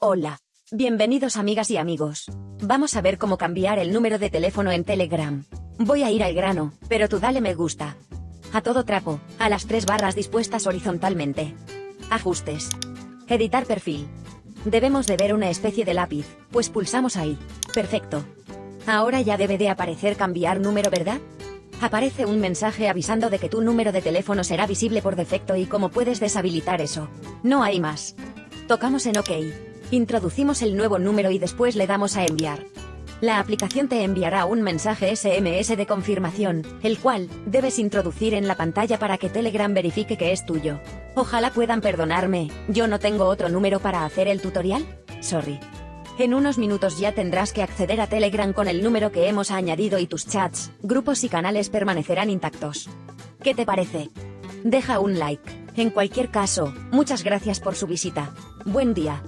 Hola. Bienvenidos amigas y amigos. Vamos a ver cómo cambiar el número de teléfono en Telegram. Voy a ir al grano, pero tú dale me gusta. A todo trapo, a las tres barras dispuestas horizontalmente. Ajustes. Editar perfil. Debemos de ver una especie de lápiz, pues pulsamos ahí. Perfecto. Ahora ya debe de aparecer cambiar número, ¿verdad? Aparece un mensaje avisando de que tu número de teléfono será visible por defecto y cómo puedes deshabilitar eso. No hay más. Tocamos en OK. Introducimos el nuevo número y después le damos a enviar. La aplicación te enviará un mensaje SMS de confirmación, el cual, debes introducir en la pantalla para que Telegram verifique que es tuyo. Ojalá puedan perdonarme, yo no tengo otro número para hacer el tutorial. Sorry. En unos minutos ya tendrás que acceder a Telegram con el número que hemos añadido y tus chats, grupos y canales permanecerán intactos. ¿Qué te parece? Deja un like. En cualquier caso, muchas gracias por su visita. Buen día.